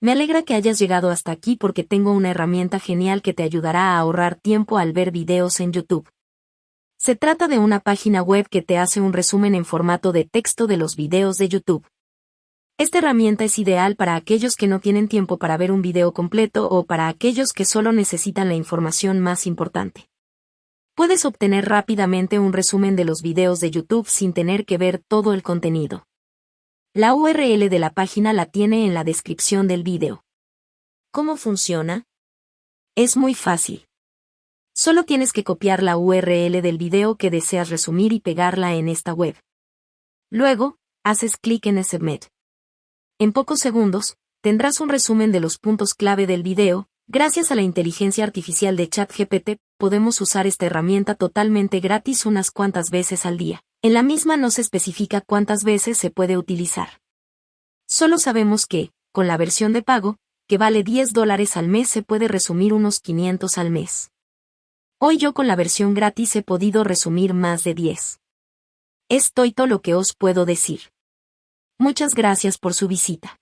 Me alegra que hayas llegado hasta aquí porque tengo una herramienta genial que te ayudará a ahorrar tiempo al ver videos en YouTube. Se trata de una página web que te hace un resumen en formato de texto de los videos de YouTube. Esta herramienta es ideal para aquellos que no tienen tiempo para ver un video completo o para aquellos que solo necesitan la información más importante. Puedes obtener rápidamente un resumen de los videos de YouTube sin tener que ver todo el contenido. La URL de la página la tiene en la descripción del video. ¿Cómo funciona? Es muy fácil. Solo tienes que copiar la URL del video que deseas resumir y pegarla en esta web. Luego, haces clic en Submit. En pocos segundos, tendrás un resumen de los puntos clave del video. Gracias a la inteligencia artificial de ChatGPT, podemos usar esta herramienta totalmente gratis unas cuantas veces al día. En la misma no se especifica cuántas veces se puede utilizar. Solo sabemos que, con la versión de pago, que vale 10 dólares al mes se puede resumir unos 500 al mes. Hoy yo con la versión gratis he podido resumir más de 10. Es todo lo que os puedo decir. Muchas gracias por su visita.